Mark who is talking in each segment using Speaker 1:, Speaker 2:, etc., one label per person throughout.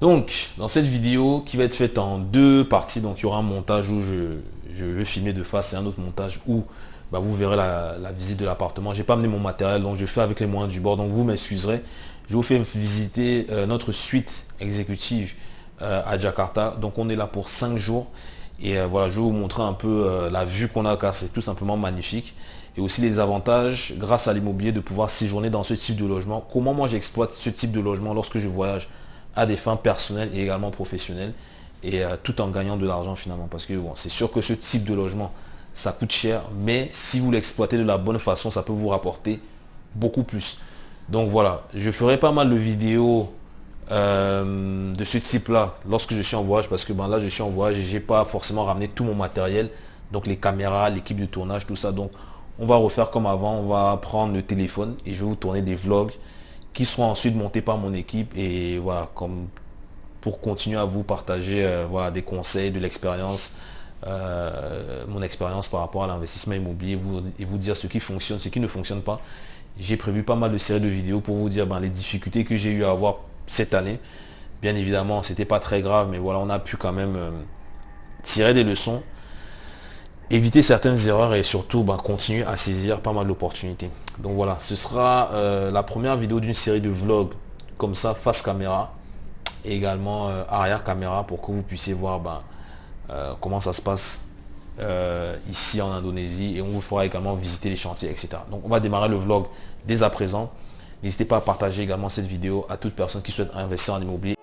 Speaker 1: Donc, dans cette vidéo qui va être faite en deux parties, donc il y aura un montage où je, vais filmer de face et un autre montage où bah, vous verrez la, visite de l'appartement. J'ai pas amené mon matériel, donc je fais avec les moyens du bord. Donc vous m'excuserez. Je vous fais visiter euh, notre suite exécutive euh, à Jakarta. Donc on est là pour cinq jours. Et euh, voilà, je vais vous montrer un peu la vue qu'on a car c'est tout simplement magnifique. Et aussi les avantages, grâce à l'immobilier, de pouvoir séjourner dans ce type de logement. Comment moi j'exploite ce type de logement lorsque je voyage? À des fins personnelles et également professionnelles. Et tout en gagnant de l'argent finalement. Parce que bon, c'est sûr que ce type de logement, ça coûte cher, mais si vous l'exploitez de la bonne façon, ça peut vous rapporter beaucoup plus. Donc voilà, je ferai pas mal de vidéos euh, de ce type-là lorsque je suis en voyage, parce que ben là je suis en voyage et j'ai pas forcément ramené tout mon matériel, donc les caméras, l'équipe de tournage, tout ça. Donc on va refaire comme avant, on va prendre le téléphone et je vais vous tourner des vlogs qui seront ensuite montés par mon équipe et voilà, comme pour continuer à vous partager euh, voilà, des conseils, de l'expérience, euh, mon expérience par rapport à l'investissement immobilier vous, et vous dire ce qui fonctionne, ce qui ne fonctionne pas. J'ai prévu pas mal de séries de vidéos pour vous dire ben, les difficultés que j'ai eu à avoir cette année. Bien évidemment, c'était pas très grave, mais voilà, on a pu quand même euh, tirer des leçons, éviter certaines erreurs et surtout ben, continuer à saisir pas mal d'opportunités. Donc voilà, ce sera euh, la première vidéo d'une série de vlogs comme ça, face caméra, et également arrière caméra pour que vous puissiez voir ben, euh, comment ça se passe euh, ici en Indonésie et on vous fera également visiter les chantiers, etc. Donc on va démarrer le vlog dès à présent. N'hésitez pas à partager également cette vidéo à toute personne qui souhaite investir en immobilier.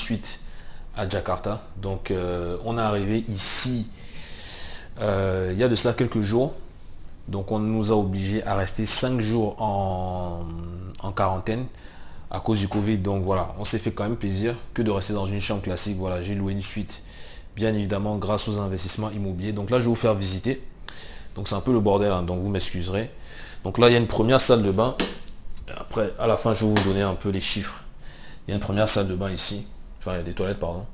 Speaker 1: Suite à Jakarta. Donc, euh, on est arrivé ici euh, il y a de cela quelques jours. Donc, on nous a obligés à rester 5 jours en, quarantaine à cause du Covid. Donc, voilà, on s'est fait quand même plaisir que de rester dans une chambre classique. Voilà, j'ai loué une suite, bien évidemment, grâce aux investissements immobiliers. Donc là, je vais vous faire visiter. Donc, c'est un peu le bordel, hein, donc vous m'excuserez. Donc là, il y a une première salle de bain après, à la fin, je vais vous donner un peu les chiffres. Il y a une première salle de bain ici. Enfin, il y a des toilettes, pardon.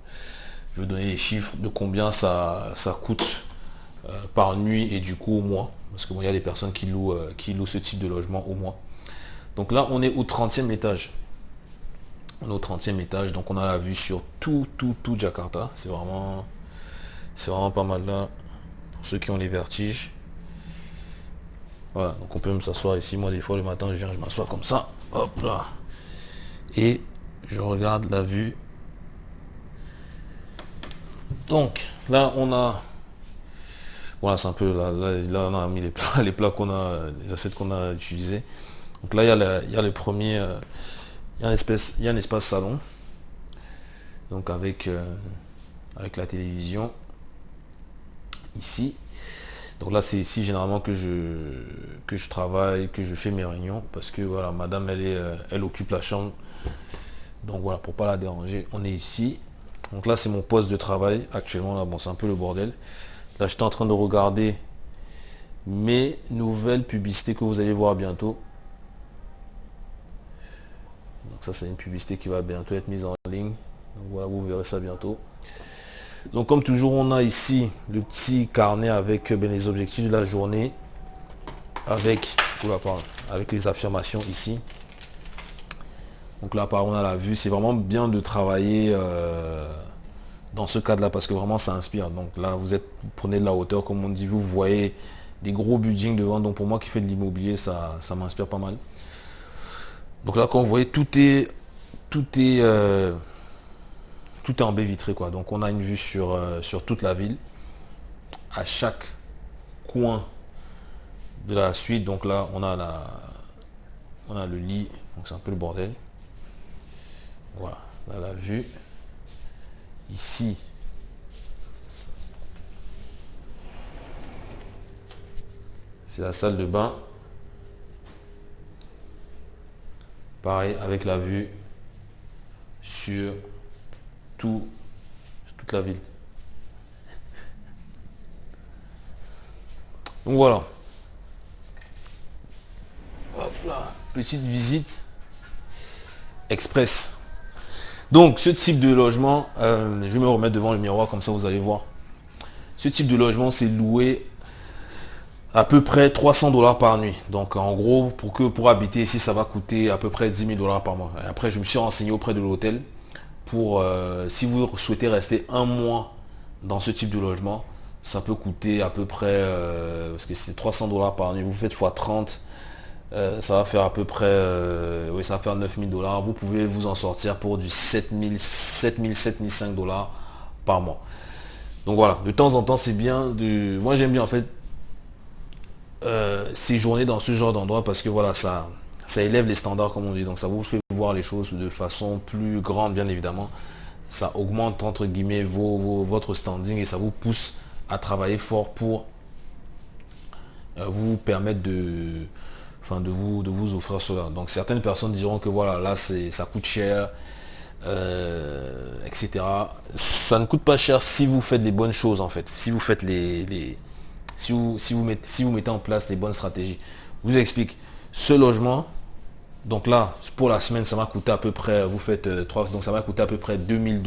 Speaker 1: Je vais donner les chiffres de combien ça, ça coûte euh, par nuit et du coup au mois. Parce qu'il y a des personnes qui louent, euh, qui louent ce type de logement au mois. Donc là, on est au 30e étage. On est au 30e étage. Donc on a la vue sur tout, tout, tout Jakarta. C'est vraiment, c'est vraiment pas mal là. Pour ceux qui ont les vertiges. Voilà, donc on peut me s'asseoir ici. Moi, des fois, le matin, je viens, je m'assois comme ça. Hop là. Et je regarde la vue. Donc, là, on a... Voilà, c'est un peu... Là, on a mis les plats, les plats qu'on a, les assiettes qu'on a utilisés. Donc là, il y a, il y a le premier... Euh, il y a un espèce, il y a un espace salon. Donc avec, euh, avec la télévision. Ici. Donc là, c'est ici généralement que je, que je travaille, que je fais mes réunions, parce que voilà, madame, elle, est, euh, elle occupe la chambre. Donc voilà, pour pas la déranger, on est ici. Donc là, c'est mon poste de travail. Actuellement, là, bon, c'est un peu le bordel. Là, j'étais en train de regarder mes nouvelles publicités que vous allez voir bientôt. Donc ça, c'est une publicité qui va bientôt être mise en ligne. Donc voilà, vous verrez ça bientôt. Donc comme toujours, on a ici le petit carnet avec ben, les objectifs de la journée, avec, avec les affirmations ici. Donc là, par on a la vue. C'est vraiment bien de travailler euh, dans ce cadre-là parce que vraiment, ça inspire. Donc là, vous, êtes, prenez de la hauteur, comme on dit, vous voyez des gros buildings devant. Donc pour moi qui fais de l'immobilier, ça, m'inspire pas mal. Donc là, quand vous voyez, tout est... Tout est euh, en baie vitrée quoi. Donc on a une vue sur, euh, sur toute la ville. À chaque coin de la suite, donc là on a la on a le lit, donc c'est un peu le bordel. Voilà, là la vue. Ici, c'est la salle de bain. Pareil avec la vue sur tout, toute la ville. Donc voilà. Petite visite express. Donc ce type de logement, euh, je vais me remettre devant le miroir comme ça vous allez voir. Ce type de logement c'est loué à peu près 300 dollars par nuit. Donc en gros, pour habiter ici, ça va coûter à peu près 10 000 dollars par mois. après, je me suis renseigné auprès de l'hôtel euh, si vous souhaitez rester un mois dans ce type de logement, ça peut coûter à peu près, euh, parce que c'est 300 dollars par nuit, vous faites x 30, euh, ça va faire à peu près, oui, ça va faire 9000 dollars. Vous pouvez vous en sortir pour du 7000, 7000, 7005 dollars par mois. Donc voilà, de temps en temps, c'est bien. De... Moi, j'aime bien en fait euh, séjourner dans ce genre d'endroit parce que voilà, ça, ça élève les standards comme on dit. Donc ça vous fait voir les choses de façon plus grande, bien évidemment. Ça augmente entre guillemets vos, votre standing et ça vous pousse à travailler fort pour euh, vous permettre de, de, vous, de vous offrir cela. Donc certaines personnes diront que voilà, là ça coûte cher, euh, etc. Ça ne coûte pas cher si vous faites les bonnes choses en fait. Si vous faites les si vous, si vous, mettez, si vous mettez en place les bonnes stratégies. Je vous explique. Ce logement, donc là, pour la semaine, ça m'a coûté à peu près, vous faites 3, euh, donc ça m'a coûté à peu près 2000,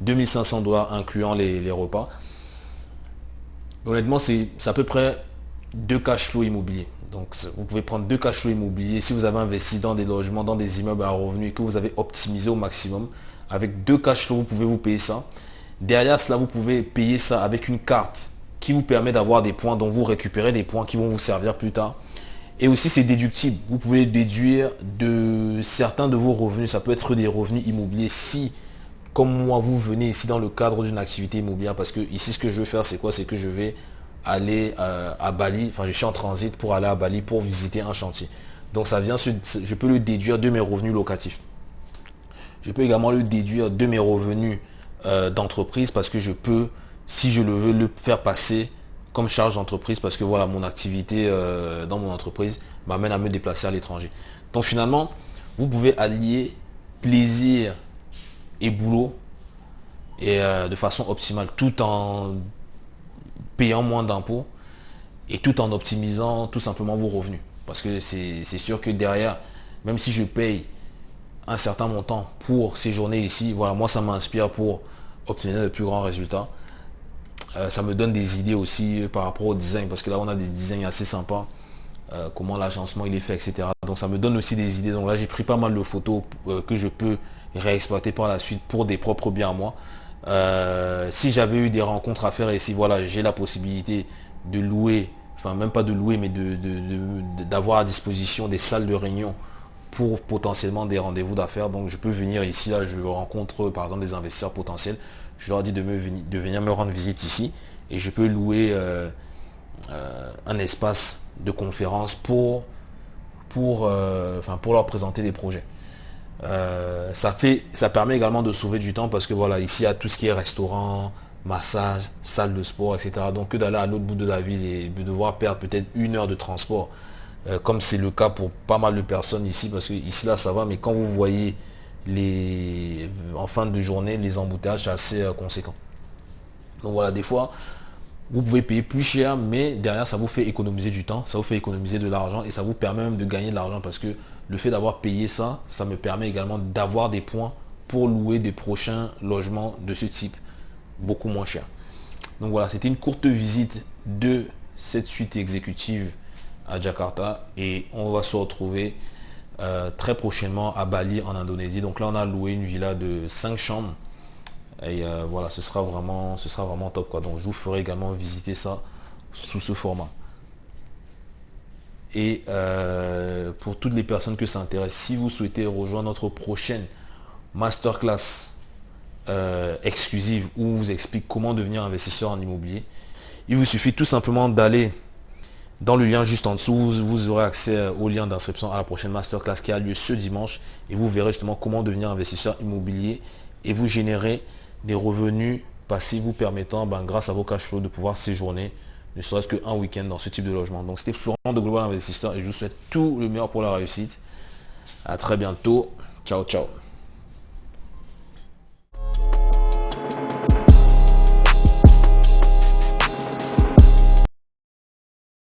Speaker 1: 2500 dollars incluant les, repas. Honnêtement, c'est à peu près deux cash flow immobiliers. Donc vous pouvez prendre deux cash flow immobiliers. Si vous avez investi dans des logements, dans des immeubles à revenus et que vous avez optimisé au maximum, avec deux cash flow, vous pouvez vous payer ça. Derrière cela, vous pouvez payer ça avec une carte qui vous permet d'avoir des points dont vous récupérez des points qui vont vous servir plus tard. Et aussi, c'est déductible. Vous pouvez déduire de certains de vos revenus. Ça peut être des revenus immobiliers si, comme moi, vous venez ici dans le cadre d'une activité immobilière. Parce que ici, ce que je vais faire, c'est quoi? C'est que je vais aller euh, à Bali. Enfin, je suis en transit pour aller à Bali pour visiter un chantier. Donc, ça vient, je peux le déduire de mes revenus locatifs. Je peux également le déduire de mes revenus euh, d'entreprise parce que je peux si je le veux le faire passer comme charge d'entreprise parce que voilà mon activité euh, dans mon entreprise m'amène à me déplacer à l'étranger. Donc finalement, vous pouvez allier plaisir et boulot et de façon optimale tout en payant moins d'impôts et tout en optimisant tout simplement vos revenus. Parce que c'est sûr que derrière, même si je paye un certain montant pour séjourner ici, voilà, moi ça m'inspire pour obtenir de plus grands résultats. Euh, ça me donne des idées aussi par rapport au design, parce que là on a des designs assez sympas, euh, comment l'agencement il est fait, etc. Donc ça me donne aussi des idées. Donc là j'ai pris pas mal de photos euh, que je peux réexploiter par la suite pour des propres biens à moi. Si j'avais eu des rencontres à faire et si voilà j'ai la possibilité de louer, enfin même pas de louer, mais d'avoir de, à disposition des salles de réunion pour potentiellement des rendez-vous d'affaires. Donc je peux venir ici, là je rencontre par exemple des investisseurs potentiels je leur dis de, me, de venir me rendre visite ici et je peux louer euh, euh, un espace de conférence pour, pour, euh, enfin, pour leur présenter des projets. Ça, fait, ça permet également de sauver du temps parce que voilà, ici il y a tout ce qui est restaurant, massage, salle de sport, etc. Donc que d'aller à l'autre bout de la ville et de devoir perdre peut-être une heure de transport, comme c'est le cas pour pas mal de personnes ici, parce que ici là ça va, mais quand vous voyez les, en fin de journée, les embouteillages sont assez euh, conséquents. Donc voilà, des fois, vous pouvez payer plus cher, mais derrière, ça vous fait économiser du temps, ça vous fait économiser de l'argent et ça vous permet même de gagner de l'argent parce que le fait d'avoir payé ça, ça me permet également d'avoir des points pour louer des prochains logements de ce type, beaucoup moins cher. Donc voilà, c'était une courte visite de cette suite exécutive à Jakarta et on va se retrouver euh, très prochainement à Bali en Indonésie. Donc là on a loué une villa de 5 chambres. Et euh, voilà, ce sera vraiment, ce sera vraiment top quoi. Donc je vous ferai également visiter ça sous ce format. Et euh, pour toutes les personnes que ça intéresse, si vous souhaitez rejoindre notre prochaine masterclass exclusive où on vous explique comment devenir investisseur en immobilier, il vous suffit tout simplement d'aller dans le lien juste en dessous, vous, aurez accès au lien d'inscription à la prochaine masterclass qui a lieu ce dimanche et vous verrez justement comment devenir investisseur immobilier et vous générer des revenus passifs vous permettant, ben, grâce à vos cash de pouvoir séjourner ne serait-ce qu'un week-end dans ce type de logement. Donc c'était Florent de Global Investisseur et je vous souhaite tout le meilleur pour la réussite. À très bientôt. Ciao, ciao.